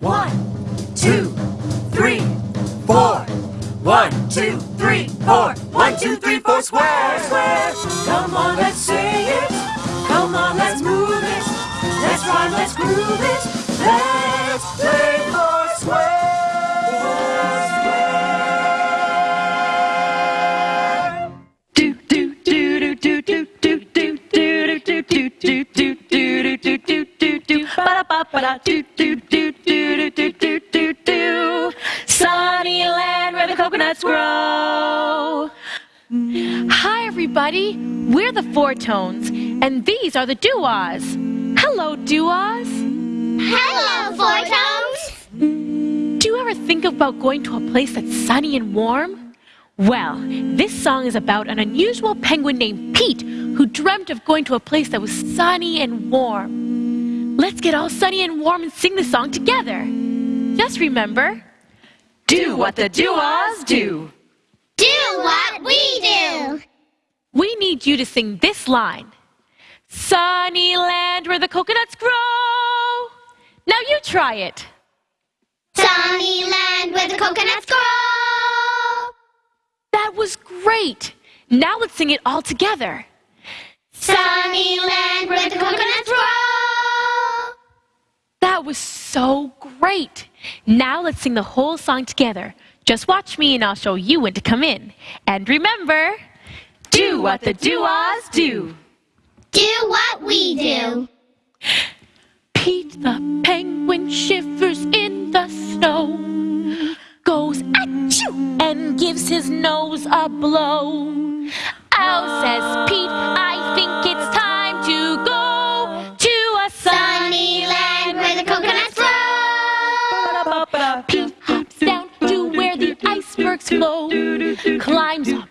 One, two, three, four. One, two, three, four. One, two, three, four. Square, square. Come on, let's say it. Come on, let's move it. Let's rhyme, let's groove it. Let's play for square. Do do do do do do do do do do do do do do do do do do do ba ba ba da do do do do grow. Hi everybody, we're the Four Tones, and these are the Doo-Ahs. Hello, Doo-Ahs. Hello, Four Tones! Do you ever think about going to a place that's sunny and warm? Well, this song is about an unusual penguin named Pete who dreamt of going to a place that was sunny and warm. Let's get all sunny and warm and sing the song together. Just remember, do what the Doo-Ahs do. Do what we do! We need you to sing this line. Sunny land where the coconuts grow. Now you try it. Sunny land where the coconuts grow! That was great. Now let's sing it all together. Sunny land where the coconuts grow! That was so great. Now let's sing the whole song together. Just watch me and I'll show you when to come in. And remember, do what the Doo-Ahs do. Do what we do! Pete the penguin shivers in the snow, goes achoo and gives his nose a blow. Ow, says Pete, I think it's time to go to a Sunny land where the coconuts rainbow climbs up.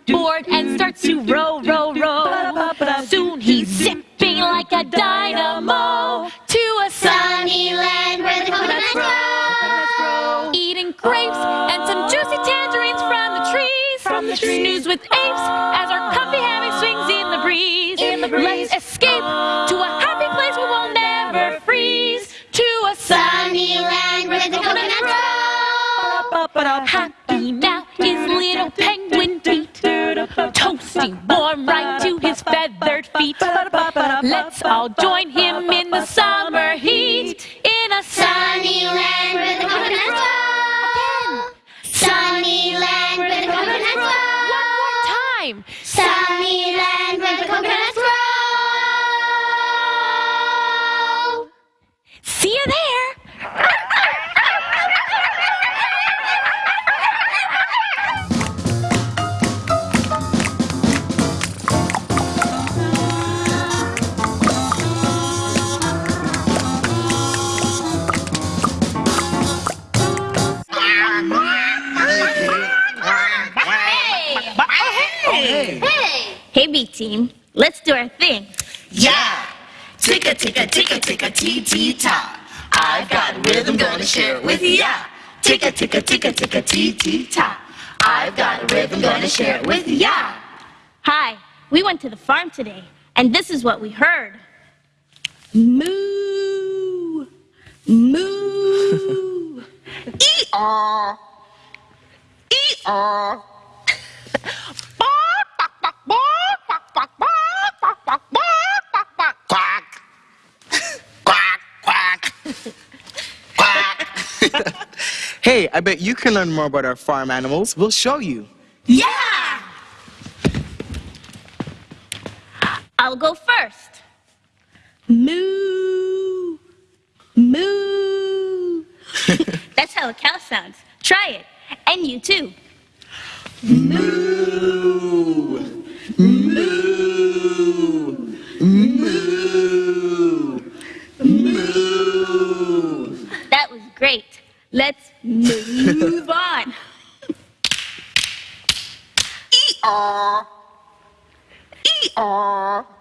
Is what we heard. Moo! Moo! Ee-aw. Ee-aw. Quack. Quack, quack. Quack. Hey, I bet you can learn more about our farm animals. We'll show you. Yeah! I'll go first. Moo! Moo! That's how a cow sounds. Try it. And you too. Moo, moo, moo, moo. That was great. Let's move on. Ee-aw. Ee-aw.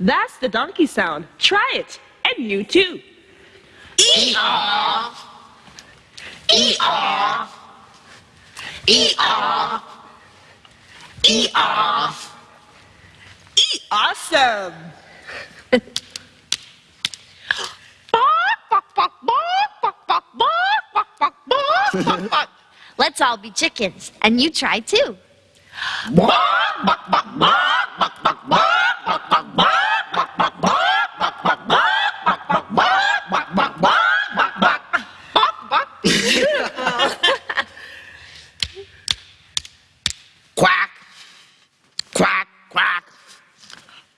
That's the donkey sound. Try it. And you too. Ee-aw. Ee-aw. Ee-aw. Ee-aw. Awesome. Let's all be chickens, and you try too. Quack. Quack, quack.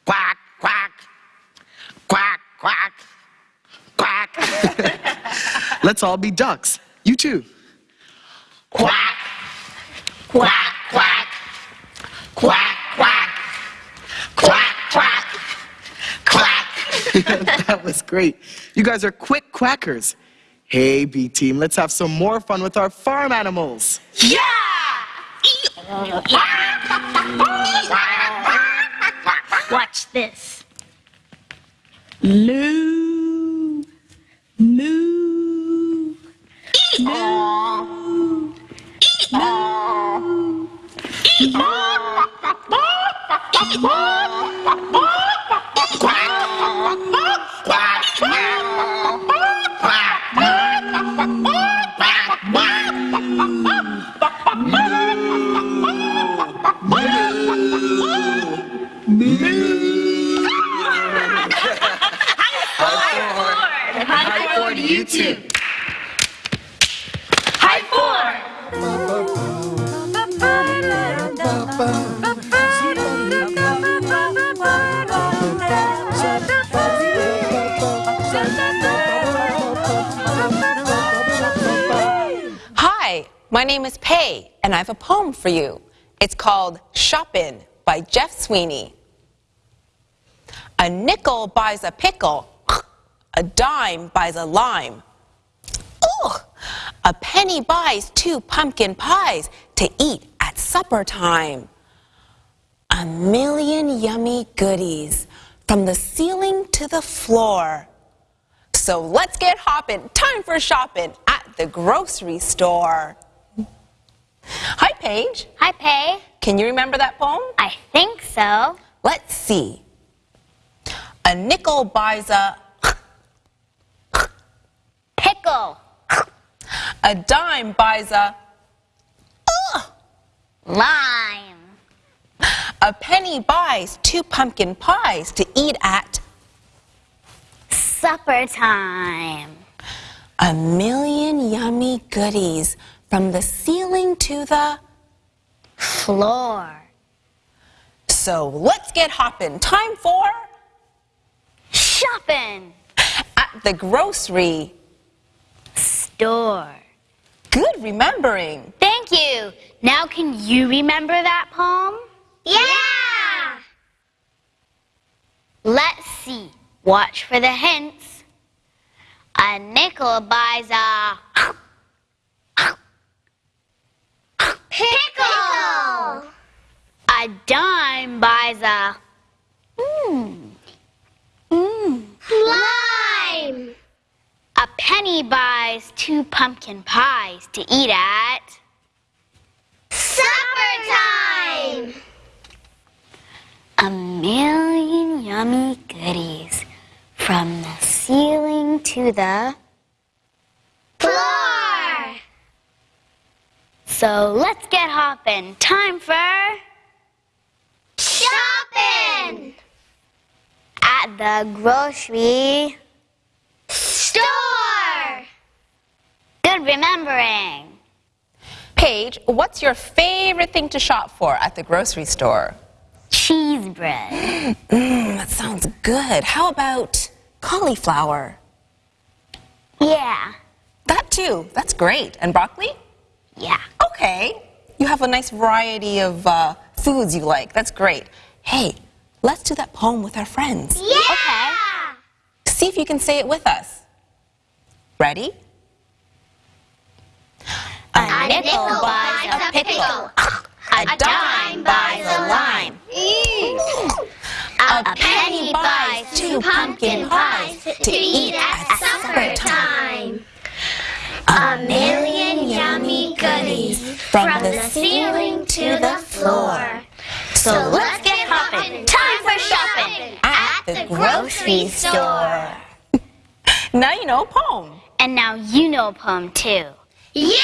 Quack, quack. Quack, quack. Quack. Let's all be ducks. You too. Quack. Quack, quack. Quack, quack. Quack, quack. Quack. that was great. You guys are quick quackers. Hey, B team, let's have some more fun with our farm animals. Yeah! Watch this. Moo. Moo. High for you. It's called Shoppin' by Jeff Sweeney. A nickel buys a pickle, a dime buys a lime. Ugh! A penny buys two pumpkin pies to eat at supper time. A million yummy goodies from the ceiling to the floor. So let's get hopping. Time for shopping at the grocery store. Hi, Paige. Hi, Pay. Can you remember that poem? I think so. Let's see. A nickel buys a, Pickle. a dime buys a, Lime. a penny buys two pumpkin pies to eat at. Supper time. A million yummy goodies from the ceiling to the. Floor. So let's get hopping. Time for Shopping. at the grocery. Store. Good remembering. Thank you. Now can you remember that poem? Yeah! Let's see. Watch for the hints. A nickel buys a pickle. A dime buys a mmm. Mmm. Lime. A penny buys two pumpkin pies to eat at supper time. A million yummy goodies from the ceiling to the floor. So let's get hopping. Time for shopping at the grocery store. Good remembering. Paige, what's your favorite thing to shop for at the grocery store? Cheese bread. Mmm, that sounds good. How about cauliflower? Yeah. That too. That's great. And broccoli? Yeah. Okay. You have a nice variety of uh, foods you like. That's great. Hey, let's do that poem with our friends. Yeah. Okay. See if you can say it with us. Ready? A nickel buys a pickle. A dime buys a lime. A penny buys two pumpkin pies to eat at supper time. A million yummy goodies from the ceiling to the floor. So let's get hopping. Time for shopping at the grocery store. Now you know a poem. And now you know a poem too. Yeah!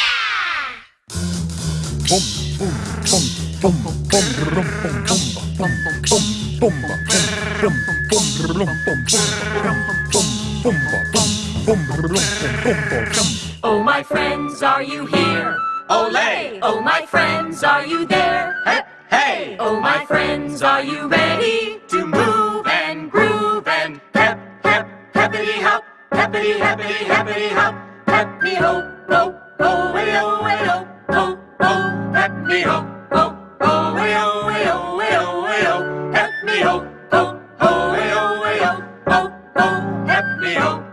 Friends, are you here? Olay! Oh, my friends, are you there? Hey, hey! Oh, my friends, are you ready to move and groove and pep, pep, peppity hop, peppity, happity, happity hop, pep me ho, ho, ho, way ho, way ho, ho, ho, pep me ho, ho, ho, way ho, oh, way ho, oh, way ho, oh, way ho, pep me ho, ho, ho, way ho, way ho, ho, ho, pep me ho,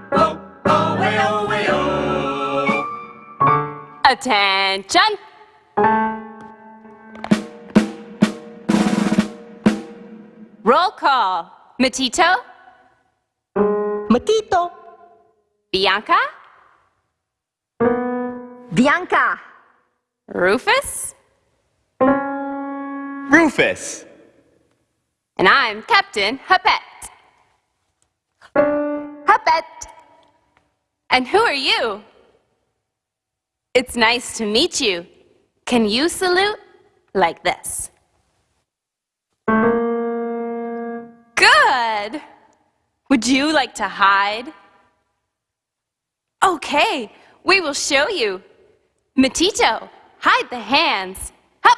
Attention! Roll call. Matito, Matito. Bianca, Bianca. Rufus, Rufus. and I'm Captain Huppet. Huppet! And who are you? It's nice to meet you. Can you salute like this? Good! Would you like to hide? Okay, we will show you. Matito, hide the hands. Hup!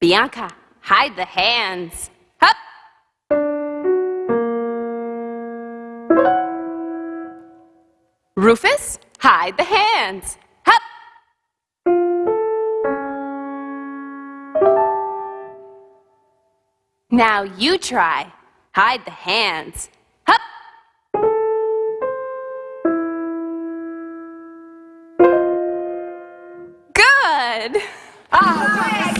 Bianca, hide the hands. Rufus, hide the hands. Hup! Now you try. Hide the hands. Hup! Good! Ah,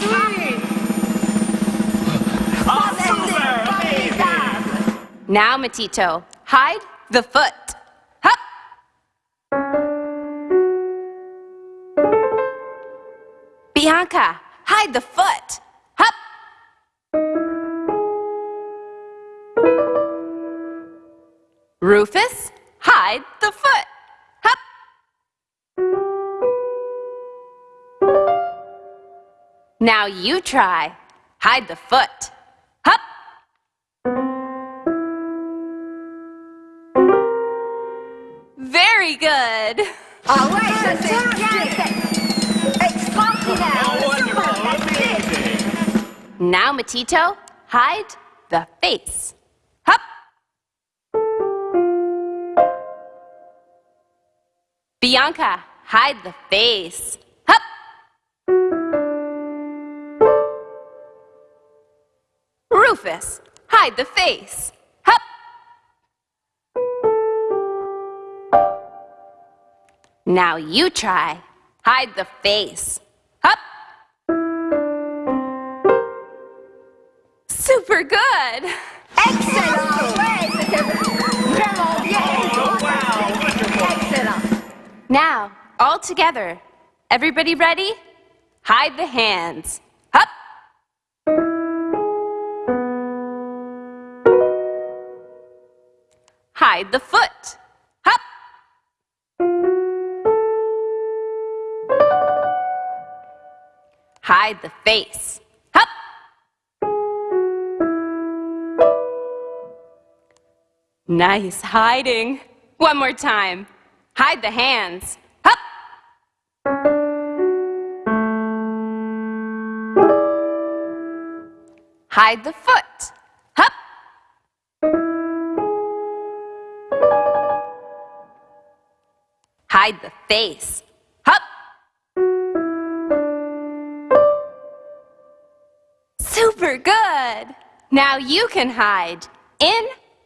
now, Matito, hide the foot. Bianca, hide the foot. Hup! Rufus, hide the foot. Hup! Now you try. Hide the foot. Hup! Very good. Ouais, ça Now, Matito, hide the face. Hup! Bianca, hide the face. Hup! Rufus, hide the face. Hup! Now you try. Hide the face. Super good! Excellent. Ouais, c'était vraiment. Excellent. Now, all together. Everybody ready? Hide the hands. Hup! Hide the foot. Hup! Hide the face. Nice hiding. One more time. Hide the hands. Hup! Hide the foot. Hup! Hide the face. Hup! Super good! Now you can hide in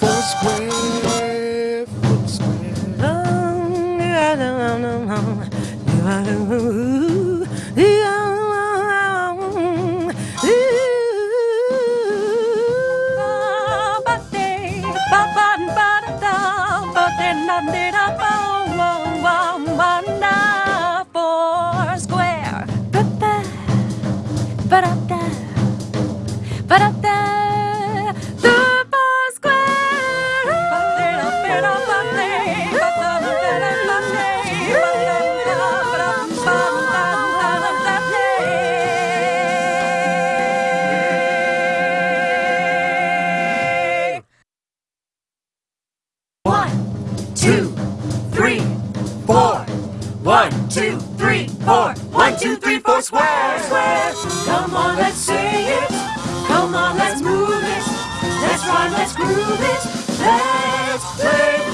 Foursquare, Foursquare. Two, three, four. One, two, three, four. One, two, three, four. Square, square. Come on, let's say it. Come on, let's move it. Let's rhyme, let's groove it. Let's play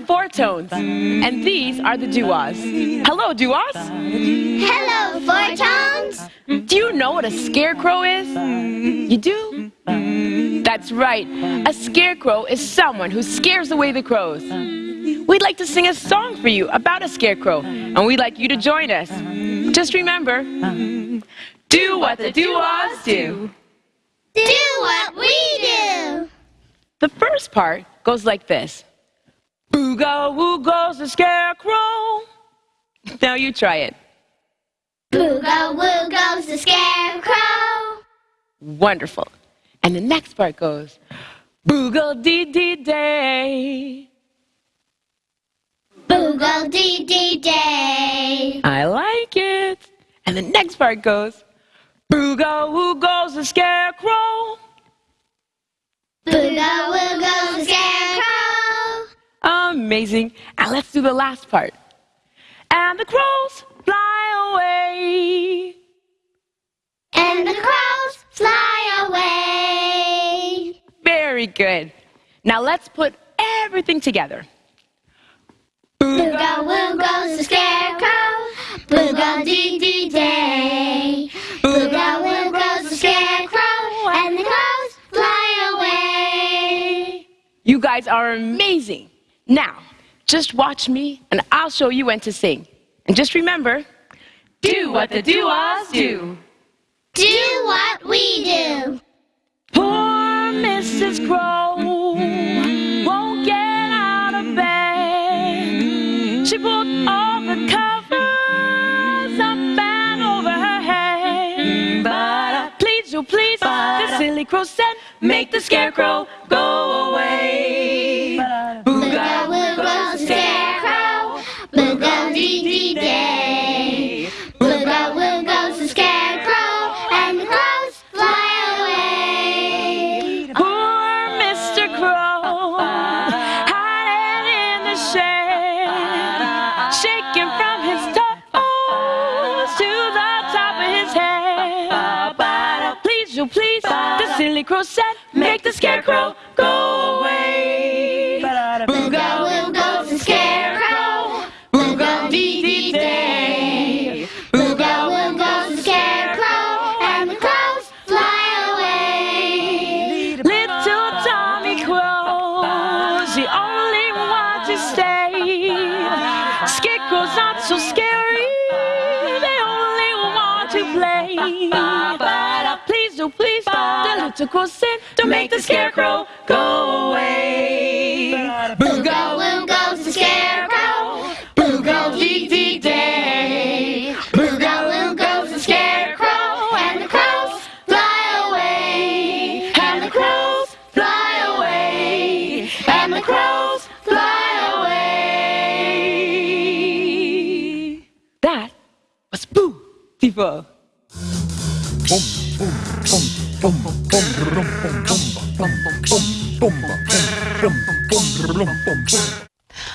the Four Tones, and these are the Doo-Ahs. Hello, Doo-Ahs. Hello, Four Tones. Do you know what a scarecrow is? You do? That's right. A scarecrow is someone who scares away the crows. We'd like to sing a song for you about a scarecrow, and we'd like you to join us. Just remember, do what the Doo-Ahs do. Do what we do. The first part goes like this. Booga woo goes the scarecrow. Now you try it. Booga woo goes the scarecrow. Wonderful. And the next part goes, Boogle dee dee day. Boogle dee dee day. I like it. And the next part goes, Booga woo goes the scarecrow. Booga woo goes the scarecrow. Amazing. And let's do the last part. And the crows fly away. And the crows fly away. Very good. Now let's put everything together. Booga woo goes the scarecrow. Booga dee dee day. Booga woo goes the scarecrow. And the crows fly away. You guys are amazing. Now, just watch me and I'll show you when to sing. And just remember, do what the Doo-Ahs do. Do what we do. Poor Mrs. Crow won't get out of bed. She pulled all the covers up and over her head. But uh, please, oh please, the silly crow said, make the scarecrow go away. Booga Dee day. Booga woo goes the scarecrow. And the crows fly away. Poor Mr. Crow, hiding in the shade, shaking from his toes to the top of his head. Please, oh please, the silly crow said, make the scarecrow go away. Crow said, don't make the scarecrow go away. Booga woo goes the scarecrow. Booga dee dee day. Booga woo goes the scarecrow. And the crows fly away. And the crows fly away. And the crows fly away. That was beautiful.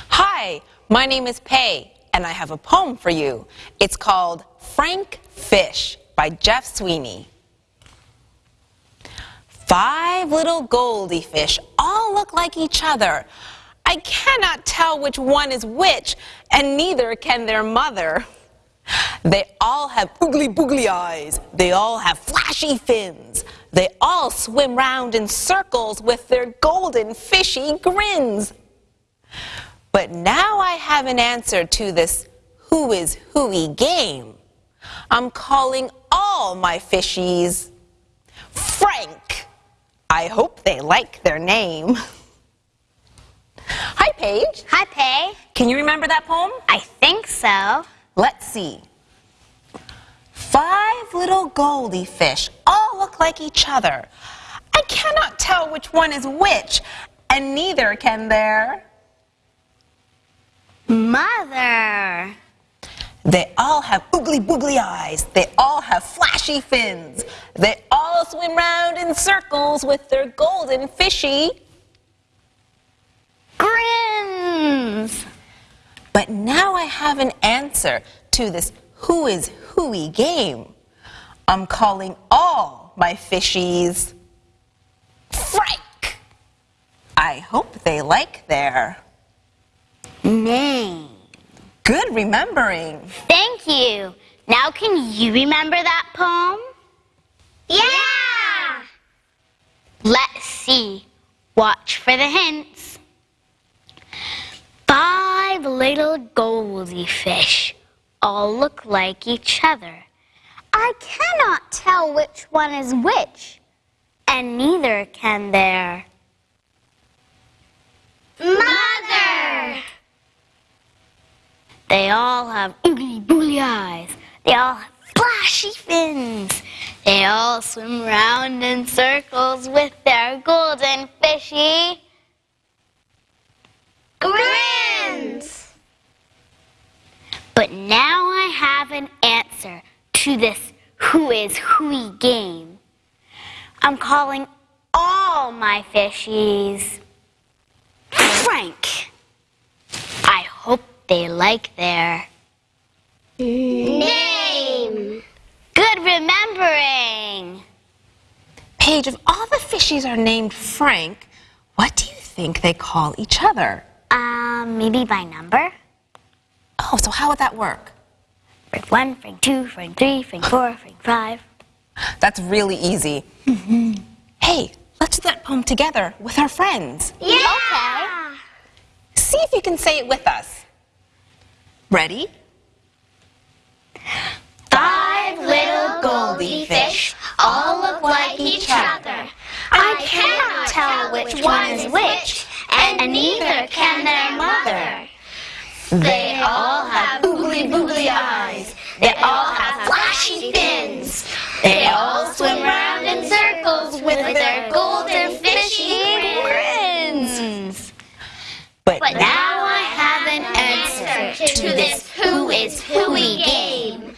Hi, my name is Pay, and I have a poem for you. It's called Frank Fish by Jeff Sweeney. Five little goldie fish all look like each other. I cannot tell which one is which, and neither can their mother. They all have oogly boogly eyes. They all have flashy fins. They all swim round in circles with their golden fishy grins. But now I have an answer to this who is whoey game. I'm calling all my fishies Frank. I hope they like their name. Hi, Paige. Hi, Pay. Can you remember that poem? I think so. Let's see. Five little goldie fish all look like each other. I cannot tell which one is which, and neither can their. Mother. They all have oogly boogly eyes. They all have flashy fins. They all swim round in circles with their golden fishy. Grins. But now I have an answer to this who is whoey game. I'm calling all my fishies Frank. I hope they like their Name. good remembering. Thank you. Now can you remember that poem? Yeah! Let's see. Watch for the hints. Five little goldie fish all look like each other. I cannot tell which one is which, and neither can their mother. They all have oogly boogly eyes. They all have flashy fins. They all swim round in circles with their golden fishy grins. But now I have an answer to this who is whoey game. I'm calling all my fishies Frank. I hope they like their name. Good remembering. Paige, if all the fishies are named Frank, what do you think they call each other? Um, maybe by number. Oh, so how would that work? Frank one, Frank two, Frank three, Frank four, Frank five. That's really easy. Mm-hmm. Hey, let's do that poem together with our friends. Yeah. See if you can say it with us. Ready? Five little goldie fish all look like each other. I cannot tell which one is which, and neither can their mother. They all have oogly boogly eyes. They all have flashy fins. They all swim round in circles with their golden fishy grins. But, But now I have an answer to this who is whoey game.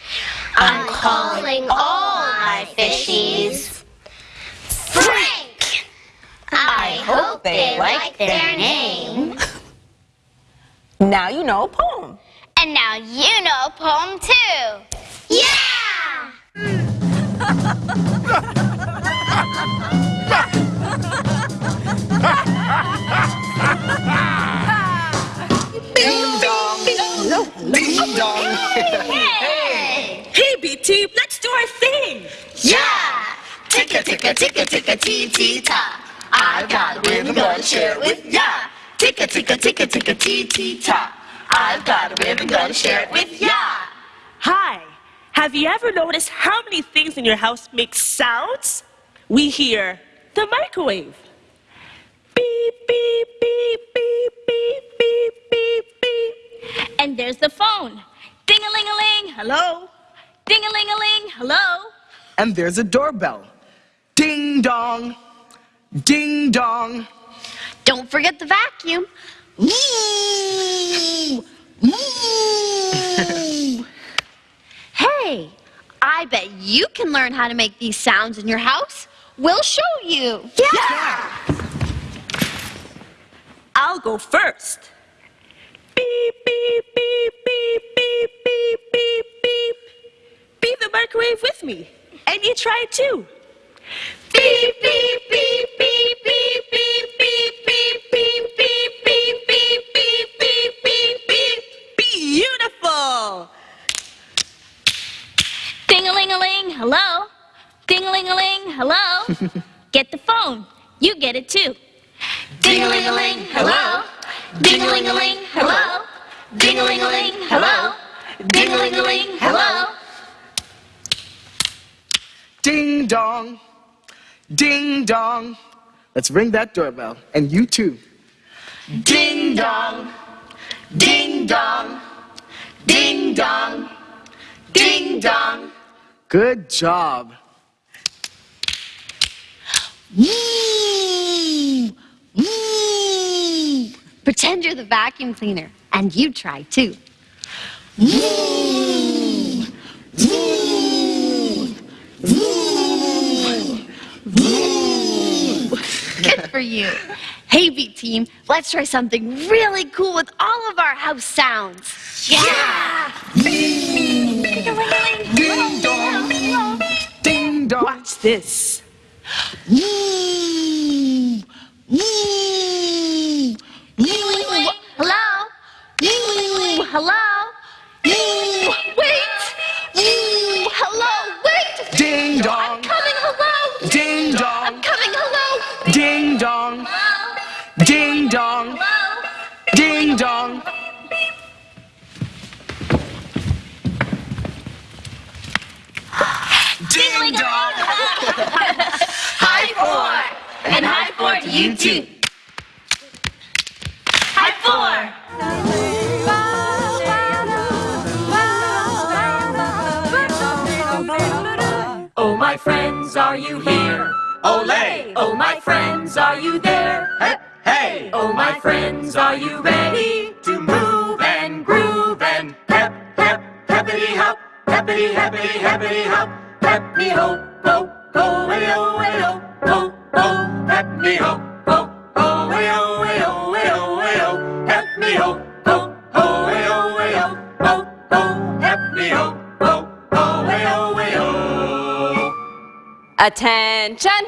I'm calling all my fishies Frank. I hope they like their name. Now you know a poem. And now you know a poem too. Yeah! Ding dong. Ding dong. Hey, B team, let's do our thing. Yeah! Ticka ticka ticka ticka tee tee ta. I've got a rhythm gonna share it with ya. Ticka ticka ticka ticka tee tee ta. I've got a rhythm gonna share it with ya. Hi. Have you ever noticed how many things in your house make sounds? We hear the microwave. Beep, beep, beep, beep, beep, beep, beep, beep. And there's the phone. Ding a ling a ling, hello. Ding a ling a ling, hello. And there's a doorbell. Ding-dong, Ding dong. Don't forget the vacuum. hey, I bet you can learn how to make these sounds in your house. We'll show you. Yeah. yeah. I'll go first. Beep, beep, beep, beep, beep, beep, beep, beep. Beep the microwave with me. And you try it too. Beep, beep, beep, beep, beep, beep beep, beep, beep, beep, beep, beep, beep, beep, beep, beep. Beautiful! Ding-a-ling-a-ling, hello? Ding-a-ling-a-ling, hello? get the phone. You get it too. Ding-a-ling-a-ling, hello? Ding-a-ling-a-ling, hello? Ding-a-ling-a-ling, hello? Ding-a-ling-a-ling, hello? Ding dong. Ding dong. Let's ring that doorbell. And you too. Ding dong. Ding dong. Ding dong. Ding dong. Good job. Pretend you're the vacuum cleaner, and you try too. Good for you. Hey, B team, let's try something really cool with all of our house sounds. Yeah! Ding dong. Ding dong. Watch this. Hello? Hello? Wait! Hello, wait! Ding dong. Ding dong. High four! And high four to you too. High four! Oh, my friends, are you here? Olay! Oh, my friends, are you there? Hey, hey! Oh, my friends, are you ready to move and groove and pep, pep, peppity hop, peppity, happity, happity hop, pep me ho, ho, ho, way oh, way oh, ho, ho, pep me ho, ho, ho, way oh, way oh, way oh, way oh, pep me ho, ho, ho, way oh, way oh, ho, ho, pep me ho, ho, ho, way oh, way oh. Attention!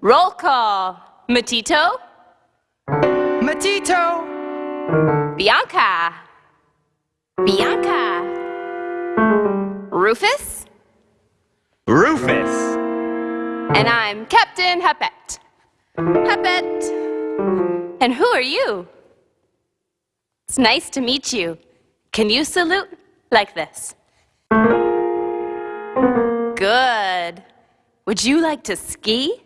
Roll call. Matito, Matito. Bianca, Bianca, Rufus, Rufus. and I'm Captain Huppet. Huppet. And who are you? It's nice to meet you. Can you salute like this? Good. Would you like to ski?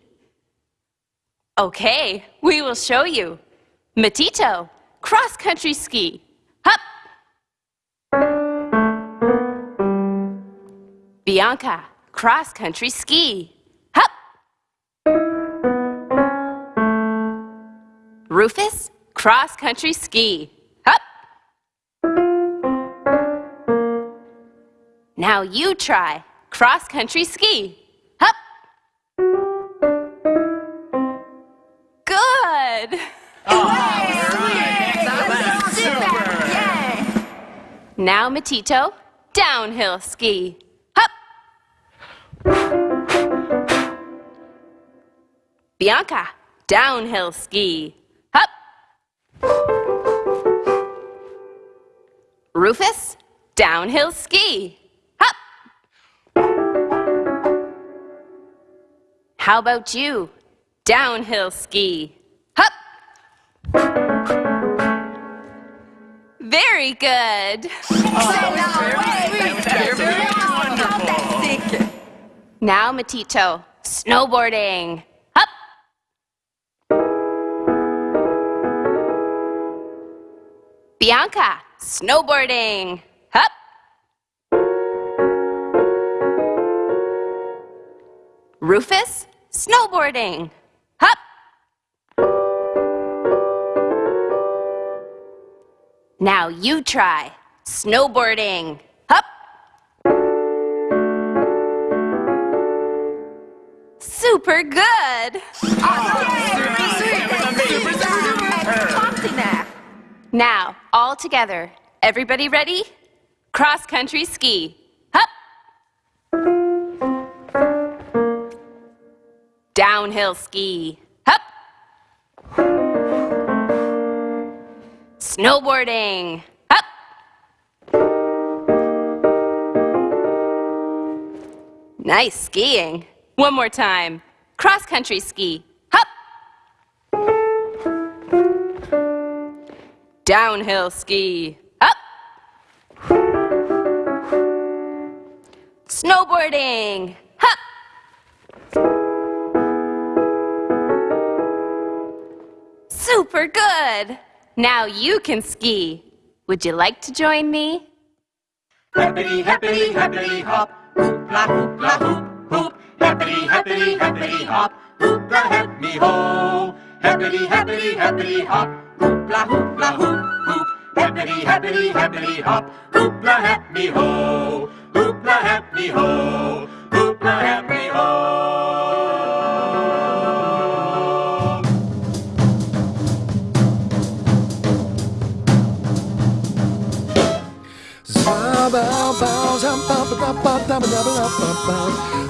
Okay, we will show you. Matito, cross country ski. Hup! Bianca, cross country ski. Hup! Rufus, cross country ski. Hup! Now you try cross country ski. Hup! Good! Now Matito, downhill ski. Hup! Bianca, downhill ski. Hup! Rufus, downhill ski. Hup! How about you? Downhill ski. Hup! Very good. Now, Matito, snowboarding. Up! Bianca, snowboarding. Up! Rufus, snowboarding. Up! Now you try snowboarding. Super good. Now, all together, Everybody ready? Cross country ski. Up. Downhill ski. Up. Snowboarding. Up. Nice skiing. One more time. Cross country ski. Hop! Downhill ski. Up. Snowboarding. Hop! Super good. Now you can ski. Would you like to join me? Happity, happity, happity hop. Hoop la la hoop hoop. Happity, happity, happity hop. Hoop la help me ho. Happity, happity, happity hop. Hoop la hoop hoop. Happity, happity, happity hop. Hoop la help me ho. Hoop la help me ho. Hoop la help me ho.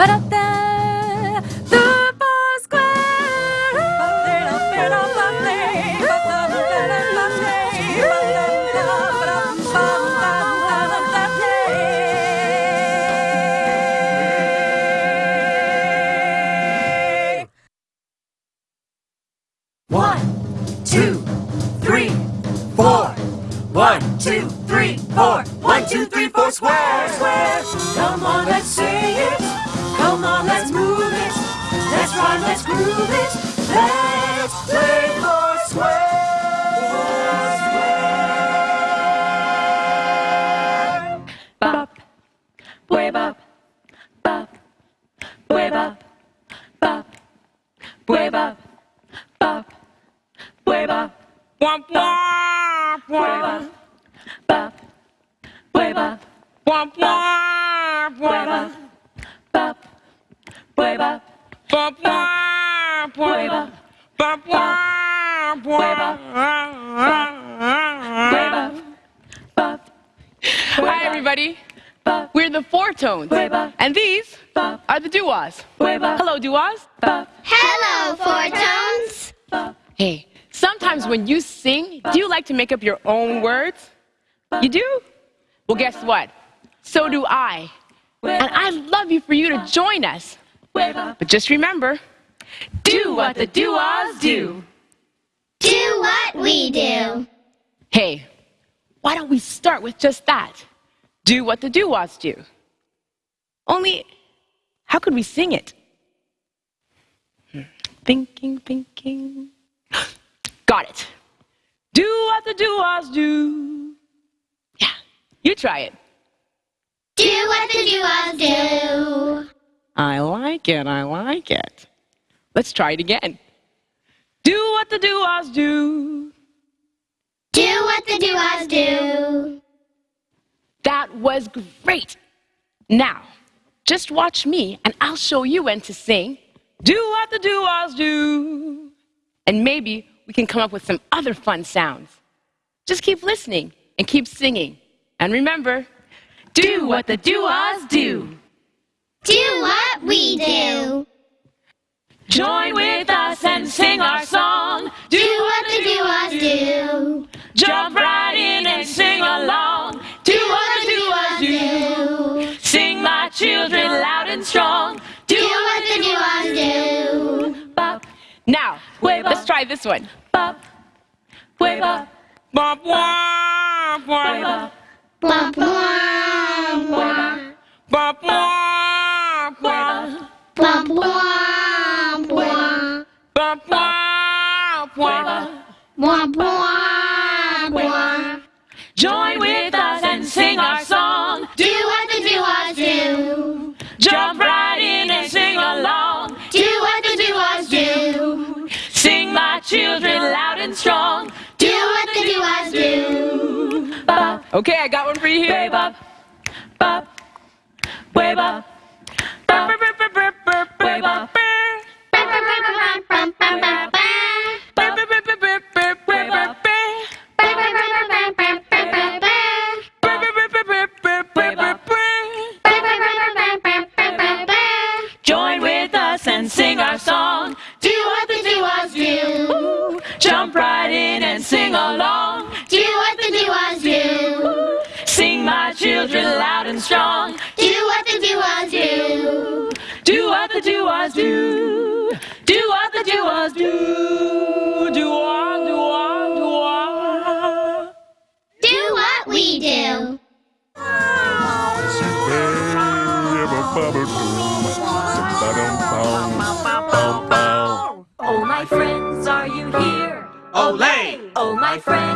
Ba-da-da. Ba-da-da. The when you sing, do you like to make up your own words? You do? Well, guess what? So do I. And I'd love you for you to join us. But just remember, do what the duas do. Do what we do. Hey, why don't we start with just that? Do what the duas do. Only, how could we sing it? Hmm. Thinking, thinking. Got it. Do what the duas do. Yeah, you try it. Do what the duos do. I like it, I like it. Let's try it again. Do what the duas do. Do what the duos do. That was great. Now, just watch me and I'll show you when to sing. Do what the duos do. And maybe we can come up with some other fun sounds. Just keep listening and keep singing. And remember, do what the duos do. Do what we do. Join with us and sing our song. Do what the duos do. Jump right in and sing along. Do what the duos do. Sing, my children, loud and strong. Do what the duos do. Now, Way let's bop. try this one. bop, way bop, Bop, wah, way bop, Womp womp womp. bop, wah, way bop, Womp womp womp. bop, wah, way bop, Womp womp womp. Join with us and sing our song. Do Okay, I got one for you here. Bop, bop, bop, bop. Join with us and sing our song. Do what the do-wahs do. Jump right in and sing along. Children, loud and strong. Do what the do-wahs do. Do what the do-wahs do. Do what the do-wahs do. Do-wah, do-wah, do-wah. Do what we do. Oh, my friends, are you here? Olay! Oh, my friends,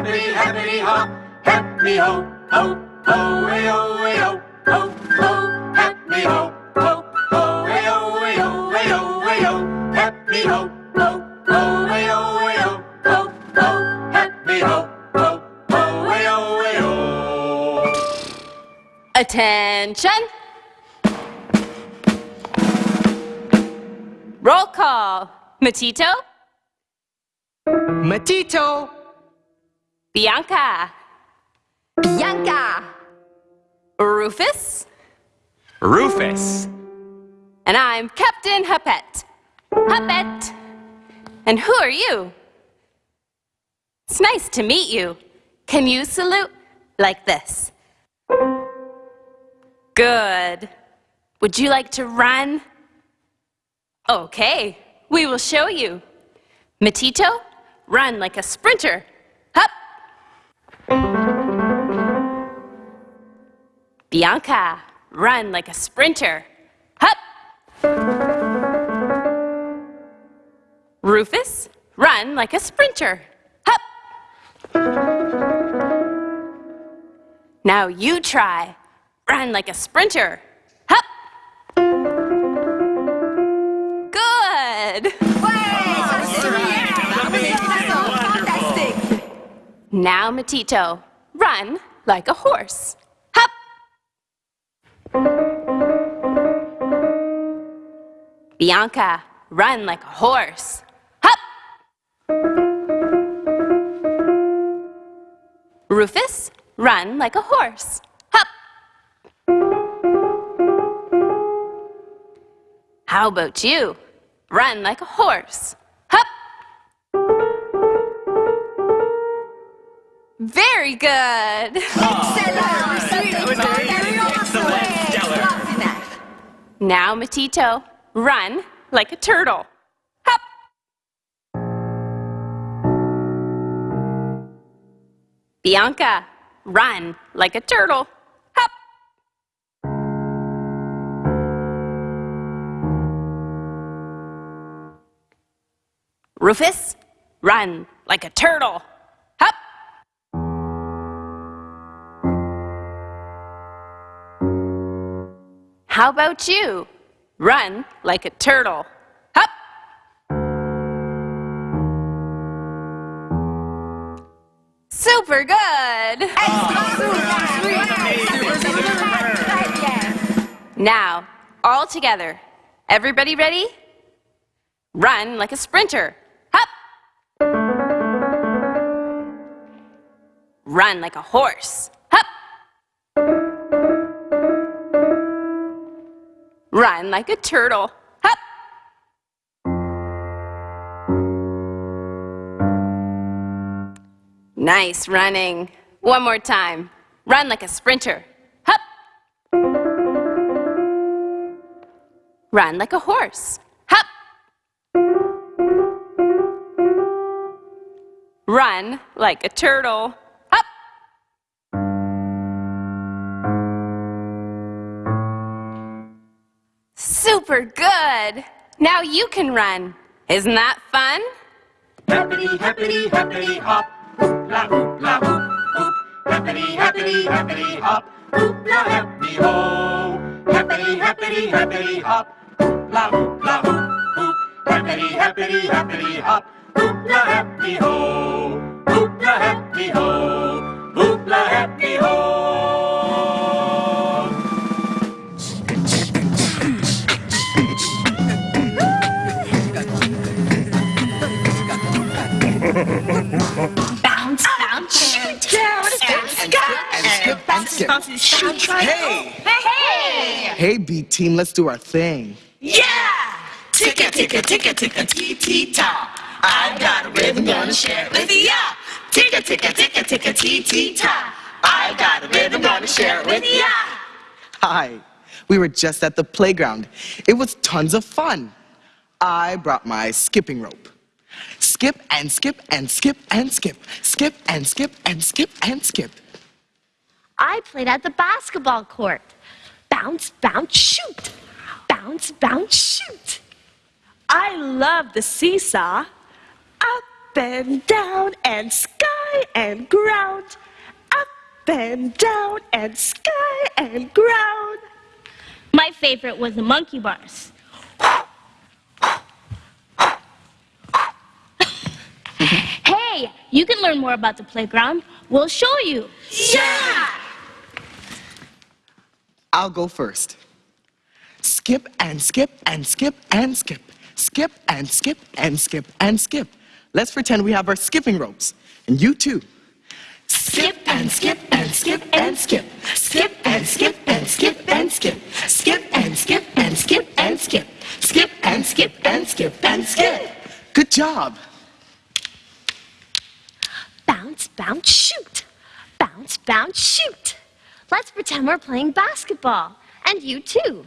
happity, happity, happity hop. Hep me ho, ho, ho, hey ho, hey ho, ho, ho. Hep me ho, ho, ho, hey ho, hey ho, hey ho, hey ho. Hep me ho, ho, ho, hey ho, hey ho, ho, ho. Hep ho, ho, ho, hey ho, hey ho. Attention! Roll call. Matito, Matito. Bianca, Bianca. Rufus, Rufus. and I'm Captain Huppet. Huppet! And who are you? It's nice to meet you. Can you salute like this? Good. Would you like to run? Okay, we will show you. Matito, run like a sprinter. Bianca, run like a sprinter. Hup! Rufus, run like a sprinter. Hup! Now you try. Run like a sprinter. Hup! Good! Now, Matito, run like a horse. Hup! Bianca, run like a horse. Hup! Rufus, run like a horse. Hup! How about you? Run like a horse. Very good. Now, Matito, run like a turtle. Hop! Bianca, run like a turtle. Hop! Rufus, run like a turtle. How about you? Run like a turtle. Hop! Super good! Now, all together. Everybody ready? Run like a sprinter. Hop! Run like a horse. Run like a turtle. Hop! Nice running. One more time. Run like a sprinter. Hop! Run like a horse. Hop! Run like a turtle. Super good. Now you can run. Isn't that fun? Happity, happity, happity hop. Hoop hoop. Happity, happity, happity hop. Happy ho. Happity, happity, happity hop. Hoop hoop. Happity, happity, happity hop. Happy ho. Happy ho. Happy ho. Bounce, bounce, shoot down, and skip, and skip, and skip, and shoot. Hey! Hey! Hey, B team, let's do our thing. Yeah! Ticka, ticka, ticka, ticka, tee, tee, ta. I've got a rhythm, gonna share it with ya. Ticka, ticka, ticka, ticka, tee, tee, ta. I've got a rhythm, gonna share it with ya. Hi. We were just at the playground. It was tons of fun. I brought my skipping rope. Skip and skip and skip and skip. Skip and skip and skip and skip. I played at the basketball court. Bounce, bounce, shoot. Bounce, bounce, shoot. I love the seesaw. Up and down and sky and ground. Up and down and sky and ground. My favorite was the monkey bars. Hey, you can learn more about the playground. We'll show you. Yeah! I'll go first. Skip and skip and skip and skip. Skip and skip and skip and skip. Let's pretend we have our skipping ropes. And you too. Skip and skip and skip and skip. Skip and skip and skip and skip. Skip and skip and skip and skip. Skip and skip and skip and skip. Good job. Bounce, bounce, shoot. Bounce, bounce, shoot. Let's pretend we're playing basketball. And you too.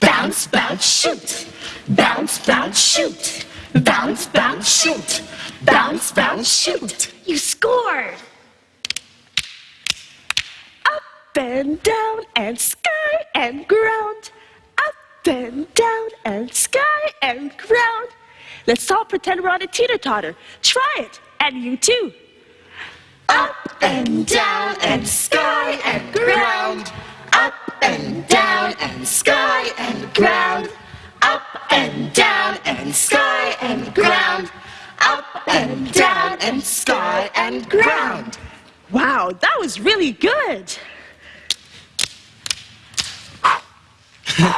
Bounce, bounce, shoot. Bounce, bounce, shoot. Bounce, bounce, shoot. Bounce, bounce, shoot. You scored. Up and down and sky and ground. Up and down and sky and ground. Let's all pretend we're on a teeter totter. Try it, and you too. Up and down and sky and ground. Up and down and sky and ground. Up and down and sky and ground. Up and down and sky and ground. Wow, that was really good.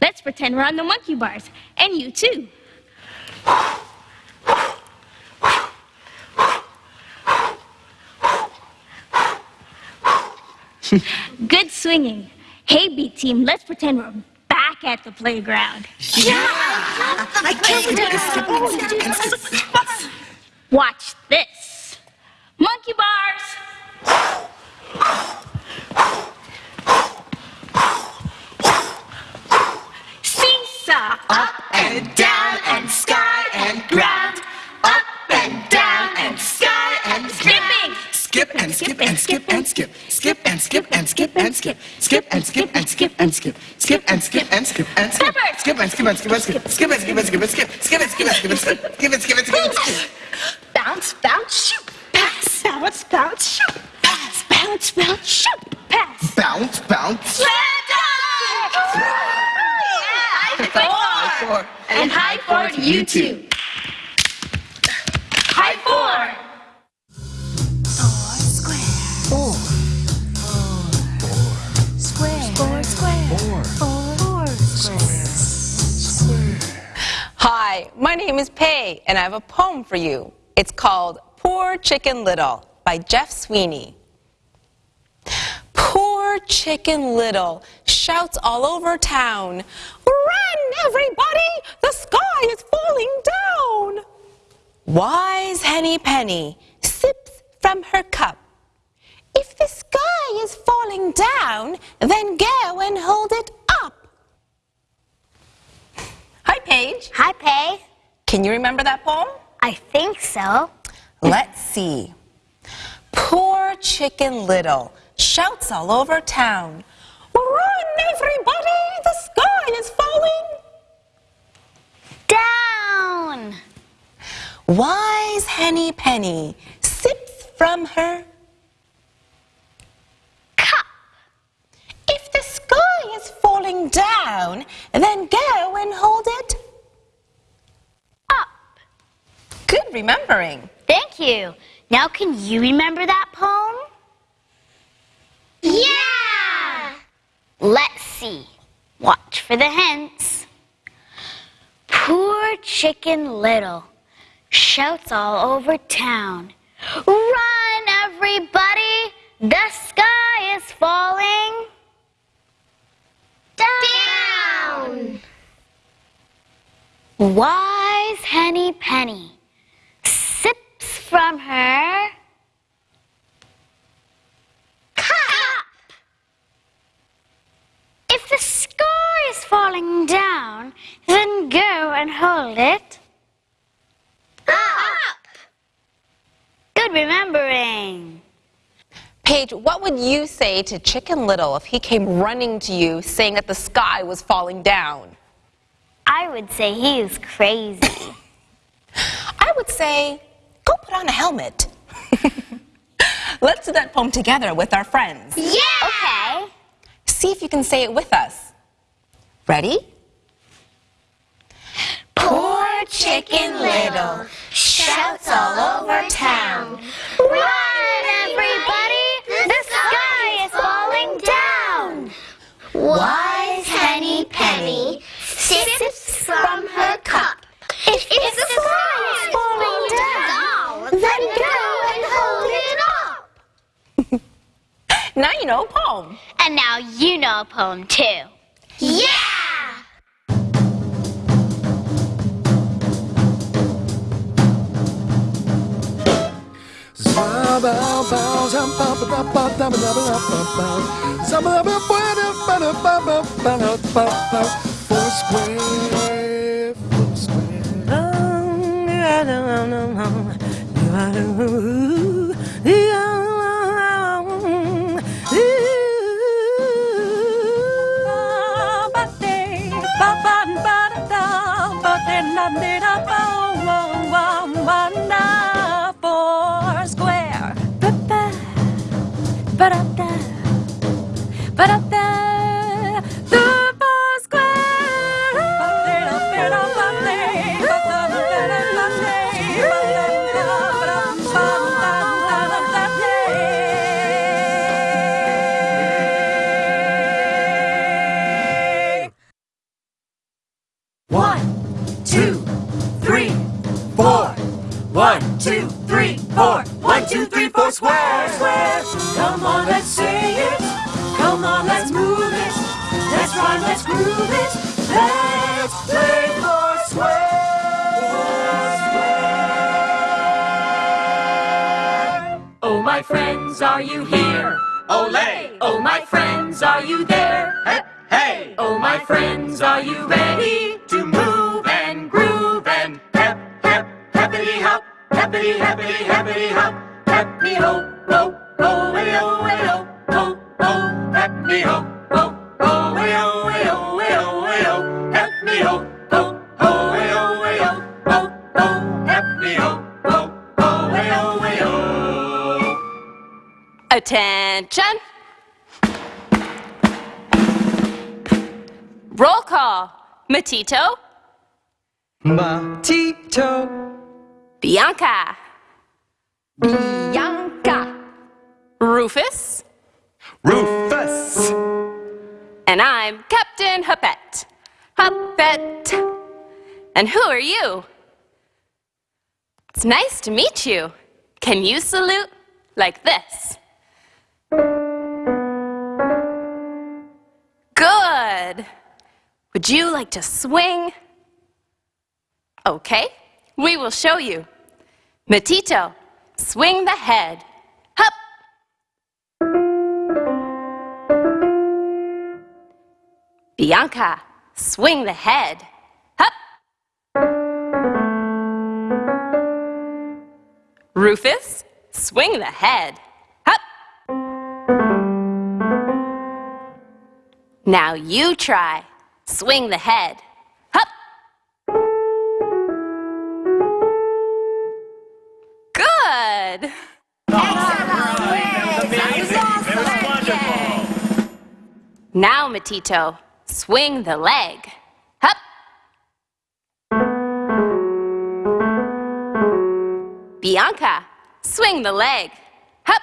Let's pretend we're on the monkey bars. And you too. Good swinging. Hey, B team, let's pretend we're back at the playground. I can't wait to skip. Watch this. Monkey bars. Seesaw. Up and down skip and skip and skip, skip and skip and skip and skip, skip and skip and skip and skip, skip and skip and skip and skip, skip and skip and skip and skip, skip and skip and skip and skip, skip and skip and skip and skip, skip and skip and skip and skip. Bounce, bounce, shoot, pass, bounce, bounce, shoot, pass, bounce, bounce, shoot, pass, bounce, bounce. High four, and high four to you too. High four. My name is Pei, and I have a poem for you. It's called Poor Chicken Little by Jeff Sweeney. Poor Chicken Little shouts all over town, Run, everybody! The sky is falling down! Wise Henny Penny sips from her cup. If the sky is falling down, then go and hold it up. Hi, Paige. Hi, Pay. Can you remember that poem? I think so. Let's see. Poor Chicken Little shouts all over town. Run, everybody! The sky is falling Down. Wise Henny Penny sips from her Cup. If the sky is falling down, then go and hold it Up. Good remembering. Thank you. Now can you remember that poem? Yeah! Let's see. Watch for the hints. Poor Chicken Little shouts all over town. Run, everybody! The sky is falling. Down! Wise Henny Penny sips from her cup. If the sky is falling down, then go and hold it up. Good remembering. Paige, what would you say to Chicken Little if he came running to you saying that the sky was falling down? I would say he is crazy. I would say, go put on a helmet. Let's do that poem together with our friends. yeah! Okay. See if you can say it with us. Ready? Poor Chicken Little shouts all over town. Run, everybody! The sky is falling down. Wise Henny Penny sips from her cup. If, if the sky is falling down, then go and hold it up. Now you know a poem. And now you know a poem too. Yeah! Foursquare, Foursquare. Foursquare. Ba-da-da. Ba-da-da. Matito, Matito. Bianca, Bianca. Rufus, Rufus. and I'm Captain Huppet. Huppet. And who are you? It's nice to meet you. Can you salute like this? Good. Would you like to swing? Okay, we will show you. Matito, swing the head. Hup. Bianca, swing the head. Hup. Rufus, swing the head. Hup. Now you try. Swing the head. Hup. Good. Now, Matito, swing the leg. Hup. Bianca, swing the leg. Hup.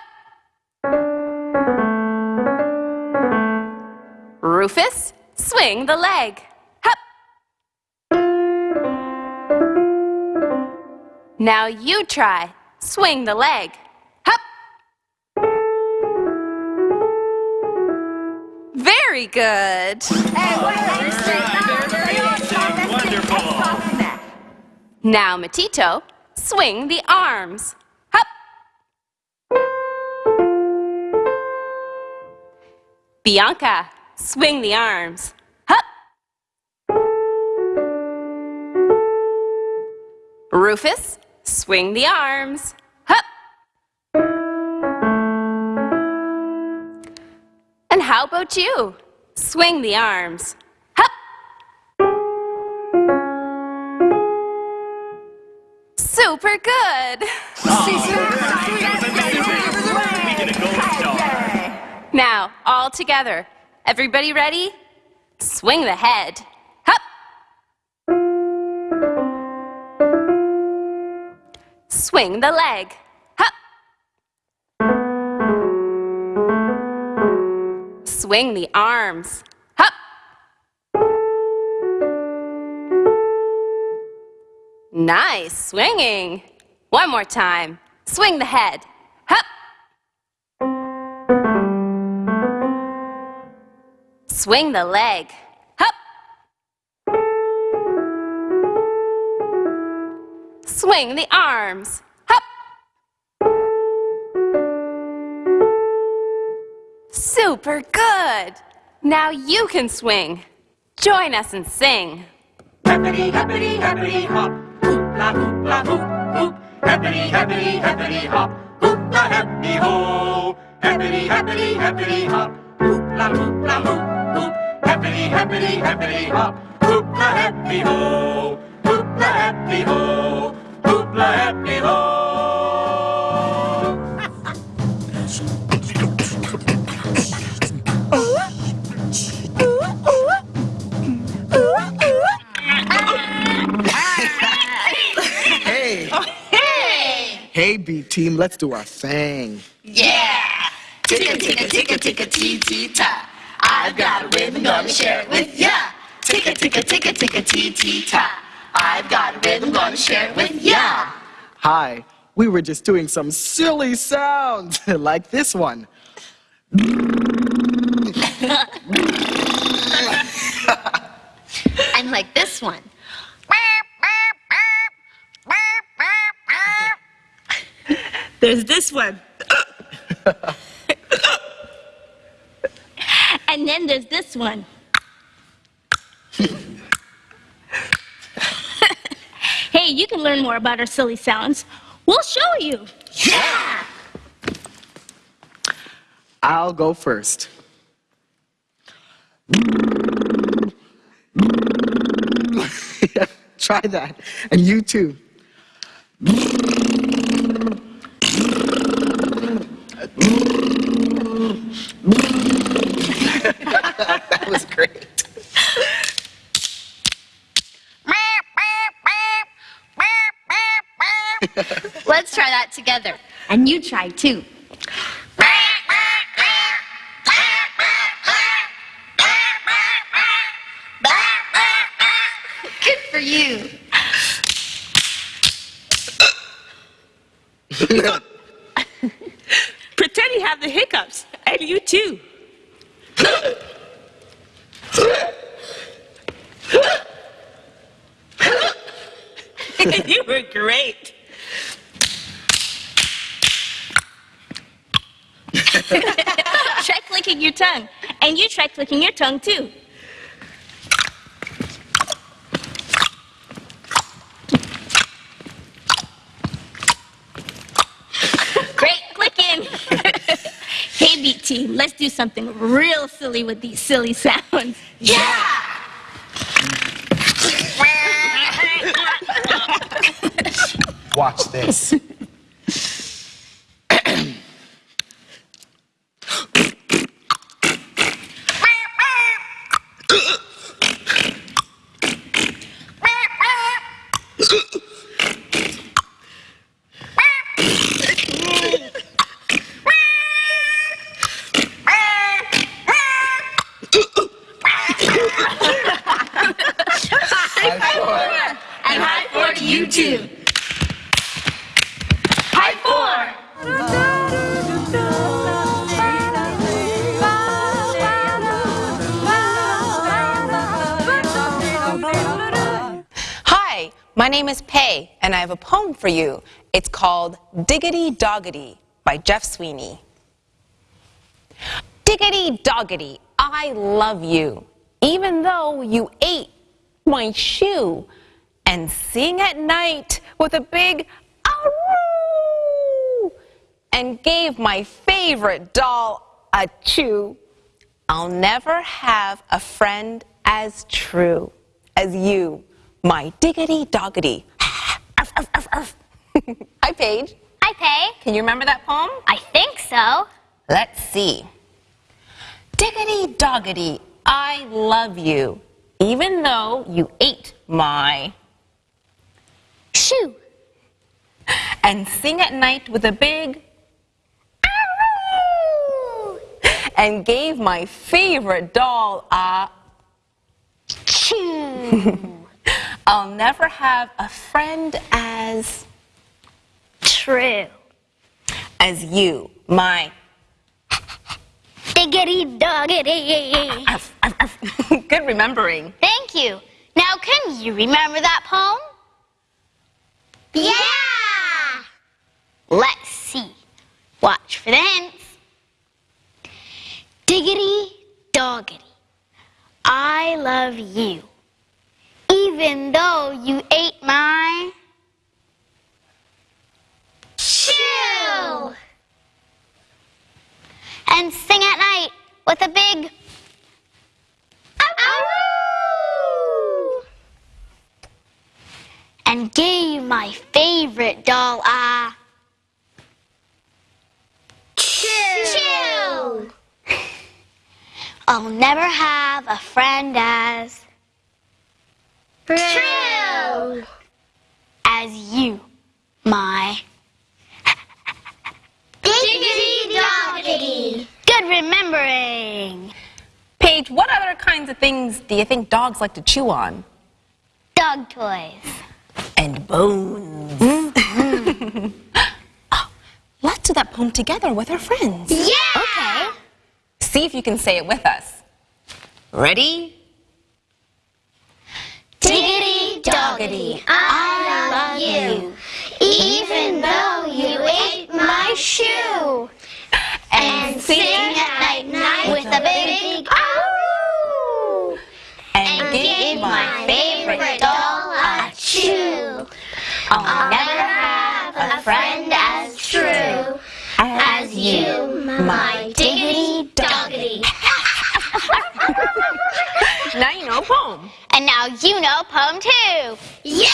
Rufus, swing the leg. Hup. Now you try. Swing the leg. Hup. Very good. Now, Matito, swing the arms. Hup. Bianca, swing the arms. Rufus, swing the arms. Hup. And how about you? Swing the arms. Hup. Super good. Now, all together. Everybody ready? Swing the head. Swing the leg. Hup. Swing the arms. Hup. Nice swinging. One more time. Swing the head. Hup. Swing the leg. Swing the arms. Hup. Super good. Now you can swing. Join us and sing. Happity, happity, happity hop. Hoop la hoop la hoop hoop. Happity, happity, hop. Hoop la happy ho. Happity, happity, happity hop. Hoop la hoop la hoop hoop. Happity, happity, happity hop. Hoop la happy ho. Hoop la happy ho. Hoop la happy ho. Hey, hey, B team, let's do our thing. Yeah! Ticka, ticka, ticka, ticka, tee, tee, ta. I've got a rhythm, gonna share it with ya. Ticka, ticka, ticka, ticka, tee, tee, ta. I've got a rhythm, gonna share it with ya. Hi, we were just doing some silly sounds like this one. And like this one. There's this one. And then there's this one. you can learn more about our silly sounds. We'll show you. I'll go first. Try that. And you too. that was great. Let's try that together. And you try too. Good for you. Pretend you have the hiccups. And you too. you were great. try clicking your tongue. And you try clicking your tongue too. Great clicking. hey, team, let's do something real silly with these silly sounds. Yeah! Watch this. My name is Pei, and I have a poem for you. It's called Diggity Doggity by Jeff Sweeney. Diggity Doggity, I love you, even though you ate my shoe and sing at night with a big aroo and gave my favorite doll a chew. I'll never have a friend as true as you, my diggity doggity. Arf, arf, arf, arf. Hi, Paige. Hi, Pay. Can you remember that poem? I think so. Let's see. Diggity doggity, I love you, even though you ate my Shoe. and sing at night with a big aroo and gave my favorite doll a Chew. I'll never have a friend as True. as you, my Diggity doggity. good remembering. Thank you. Now, can you remember that poem? Yeah! Let's see. Watch for the hints. Diggity doggity. I love you. Even though you ate my shoe. And sing at night with a big and gave my favorite doll a chew. I'll never have a friend as true as you, my diggity doggity. Good remembering. Paige, what other kinds of things do you think dogs like to chew on? Dog toys. And bones. Oh, let's do that poem together with our friends. Yeah! Okay. See if you can say it with us. Ready? Diggity doggity, I love you, even though you ate my shoe. And sing at night, night with a big ow! And gave my favorite doll a chew. I'll never have a friend as true as you, my diggity doggity. Now you know a poem. And now you know poem too. Yeah!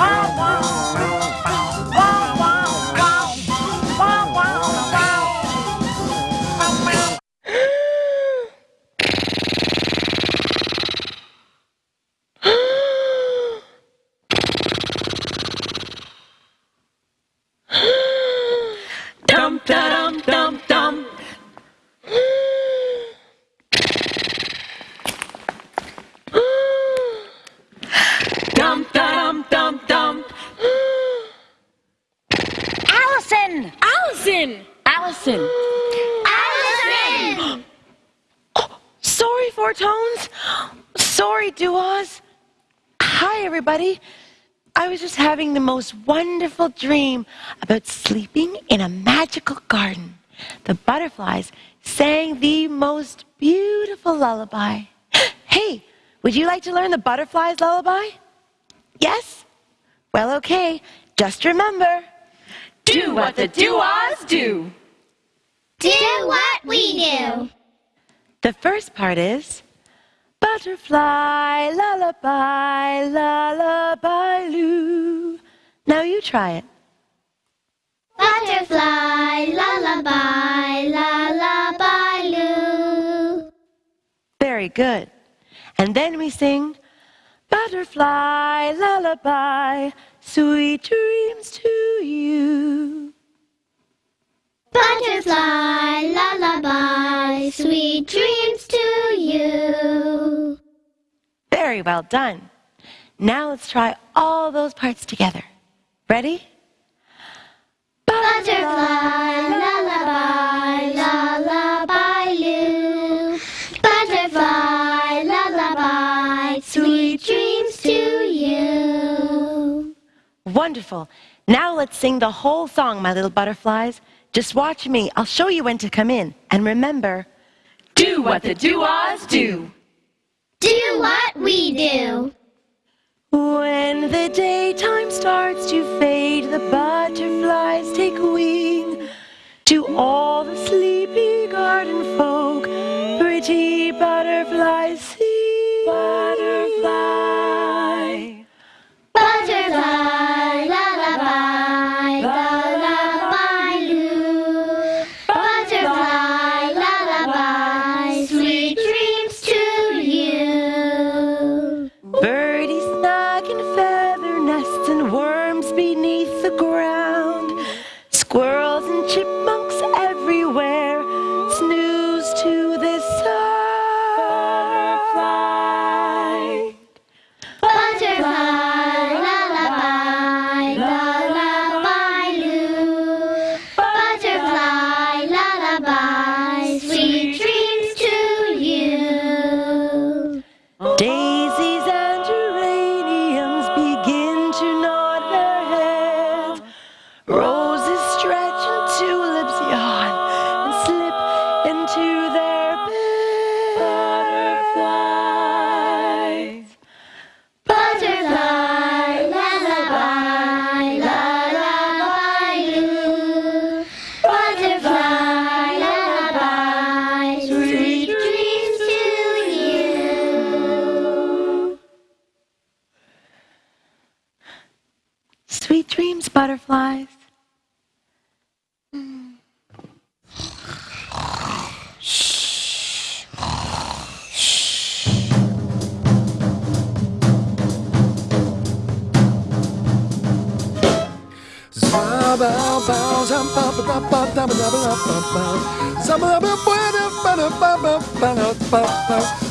Dum everybody. I was just having the most wonderful dream about sleeping in a magical garden. The butterflies sang the most beautiful lullaby. Hey, would you like to learn the butterflies lullaby? Yes? Well, okay. Just remember Do what the do-ahs do. Do what we do. The first part is butterfly, lullaby, lullaby, loo. Now you try it. Butterfly, lullaby, lullaby, loo. Very good. And then we sing butterfly, lullaby, sweet dreams to you. Butterfly, lullaby, sweet dreams to you. Very well done. Now let's try all those parts together. Ready? Butterfly, lullaby, lullaby, loo. Butterfly, lullaby, sweet dreams to you. Wonderful. Now let's sing the whole song, my little butterflies. Just watch me. I'll show you when to come in. And remember, Do what the do-ahs do. Do what we do. when the daytime starts to fade, the butterflies take wing. To all the sleepy garden folk, pretty butterflies sing. Foursquare,